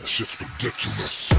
That shit's ridiculous.